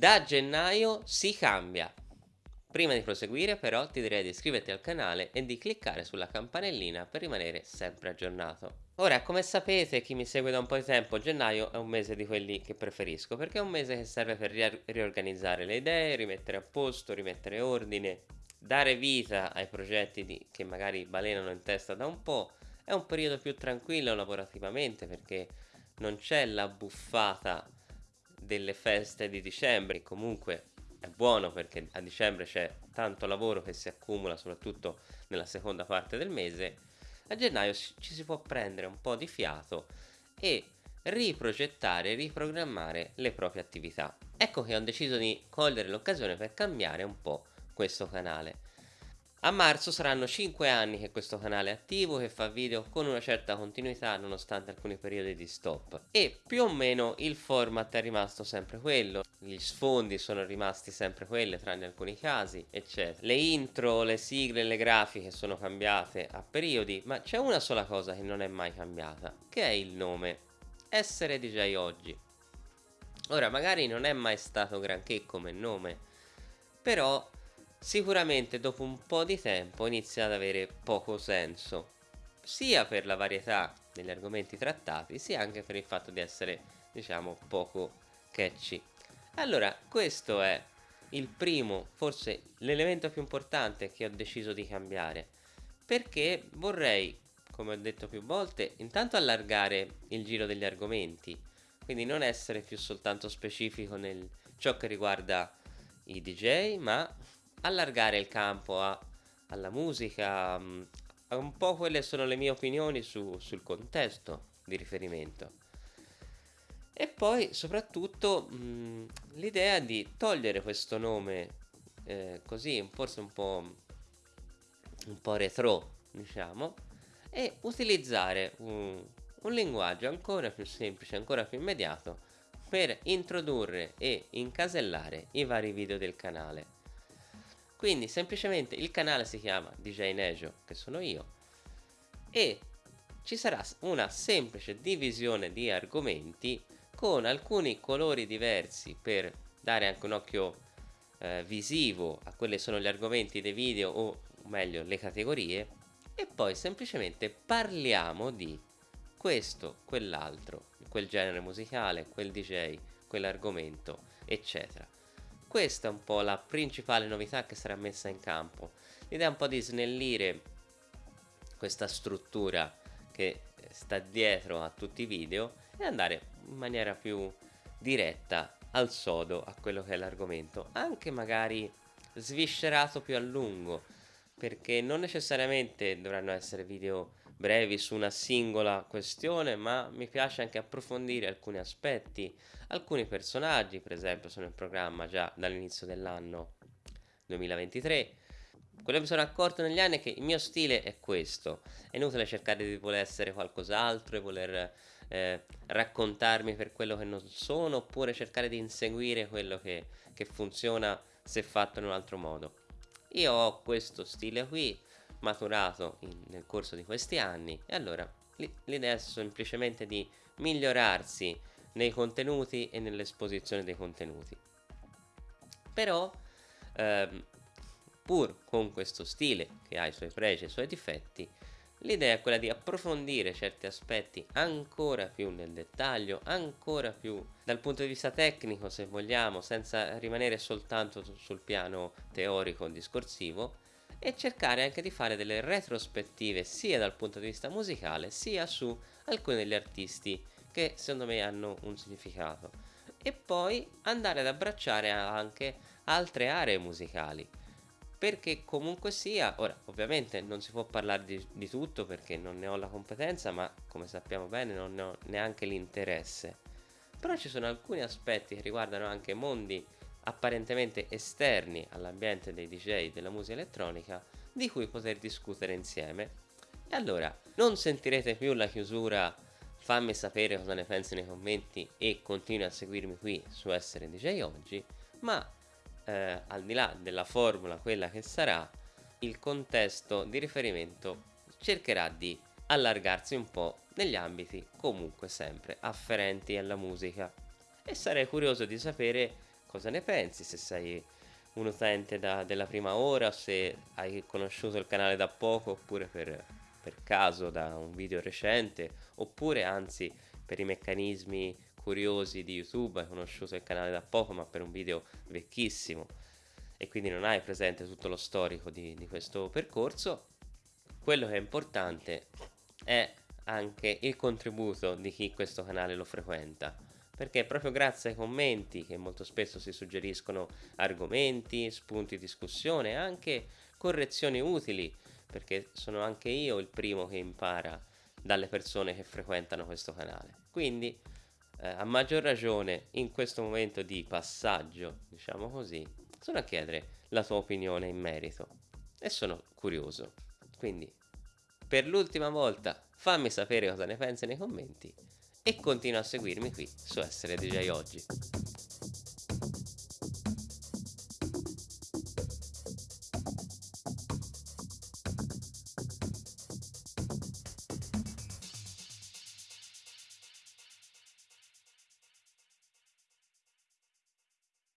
Da gennaio si cambia. Prima di proseguire però ti direi di iscriverti al canale e di cliccare sulla campanellina per rimanere sempre aggiornato. Ora, come sapete, chi mi segue da un po' di tempo, gennaio è un mese di quelli che preferisco, perché è un mese che serve per ri riorganizzare le idee, rimettere a posto, rimettere ordine, dare vita ai progetti di, che magari balenano in testa da un po'. È un periodo più tranquillo lavorativamente perché non c'è la buffata delle feste di dicembre, comunque è buono perché a dicembre c'è tanto lavoro che si accumula soprattutto nella seconda parte del mese a gennaio ci si può prendere un po' di fiato e riprogettare, riprogrammare le proprie attività. Ecco che ho deciso di cogliere l'occasione per cambiare un po' questo canale. A marzo saranno 5 anni che questo canale è attivo, che fa video con una certa continuità nonostante alcuni periodi di stop. E più o meno il format è rimasto sempre quello, gli sfondi sono rimasti sempre quelli tranne alcuni casi, eccetera. Le intro, le sigle, le grafiche sono cambiate a periodi, ma c'è una sola cosa che non è mai cambiata, che è il nome. Essere DJ oggi. Ora, magari non è mai stato granché come nome, però sicuramente dopo un po' di tempo inizia ad avere poco senso, sia per la varietà degli argomenti trattati, sia anche per il fatto di essere, diciamo, poco catchy. Allora, questo è il primo, forse l'elemento più importante che ho deciso di cambiare, perché vorrei, come ho detto più volte, intanto allargare il giro degli argomenti, quindi non essere più soltanto specifico nel ciò che riguarda i DJ, ma allargare il campo a, alla musica, mm, a un po' quelle sono le mie opinioni su, sul contesto di riferimento. E poi soprattutto mm, l'idea di togliere questo nome eh, così, forse un po', un po' retro, diciamo, e utilizzare un, un linguaggio ancora più semplice, ancora più immediato per introdurre e incasellare i vari video del canale. Quindi semplicemente il canale si chiama DJ Nejo, che sono io, e ci sarà una semplice divisione di argomenti con alcuni colori diversi per dare anche un occhio eh, visivo a quelli sono gli argomenti dei video o meglio le categorie e poi semplicemente parliamo di questo, quell'altro, quel genere musicale, quel DJ, quell'argomento, eccetera. Questa è un po' la principale novità che sarà messa in campo. L'idea è un po' di snellire questa struttura che sta dietro a tutti i video e andare in maniera più diretta al sodo a quello che è l'argomento, anche magari sviscerato più a lungo, perché non necessariamente dovranno essere video brevi su una singola questione, ma mi piace anche approfondire alcuni aspetti, alcuni personaggi, per esempio sono in programma già dall'inizio dell'anno 2023. Quello che mi sono accorto negli anni è che il mio stile è questo, è inutile cercare di voler essere qualcos'altro e voler eh, raccontarmi per quello che non sono, oppure cercare di inseguire quello che, che funziona se fatto in un altro modo. Io ho questo stile qui, maturato in, nel corso di questi anni e allora l'idea è semplicemente di migliorarsi nei contenuti e nell'esposizione dei contenuti. Però ehm, pur con questo stile che ha i suoi pregi e i suoi difetti l'idea è quella di approfondire certi aspetti ancora più nel dettaglio ancora più dal punto di vista tecnico se vogliamo senza rimanere soltanto sul piano teorico discorsivo e cercare anche di fare delle retrospettive sia dal punto di vista musicale sia su alcuni degli artisti che secondo me hanno un significato. E poi andare ad abbracciare anche altre aree musicali perché comunque sia, ora ovviamente non si può parlare di, di tutto perché non ne ho la competenza ma come sappiamo bene non ne ho neanche l'interesse però ci sono alcuni aspetti che riguardano anche mondi apparentemente esterni all'ambiente dei DJ della musica elettronica di cui poter discutere insieme. E allora, non sentirete più la chiusura fammi sapere cosa ne pensi nei commenti e continui a seguirmi qui su Essere DJ Oggi, ma eh, al di là della formula, quella che sarà, il contesto di riferimento cercherà di allargarsi un po' negli ambiti comunque sempre afferenti alla musica. E sarei curioso di sapere cosa ne pensi, se sei un utente da, della prima ora, se hai conosciuto il canale da poco oppure per, per caso da un video recente, oppure anzi per i meccanismi curiosi di YouTube hai conosciuto il canale da poco ma per un video vecchissimo. E quindi non hai presente tutto lo storico di, di questo percorso, quello che è importante è anche il contributo di chi questo canale lo frequenta. Perché proprio grazie ai commenti che molto spesso si suggeriscono argomenti, spunti di discussione, anche correzioni utili, perché sono anche io il primo che impara dalle persone che frequentano questo canale. Quindi eh, a maggior ragione in questo momento di passaggio, diciamo così, sono a chiedere la tua opinione in merito e sono curioso. Quindi per l'ultima volta fammi sapere cosa ne pensi nei commenti e continua a seguirmi qui su Essere DJ Oggi.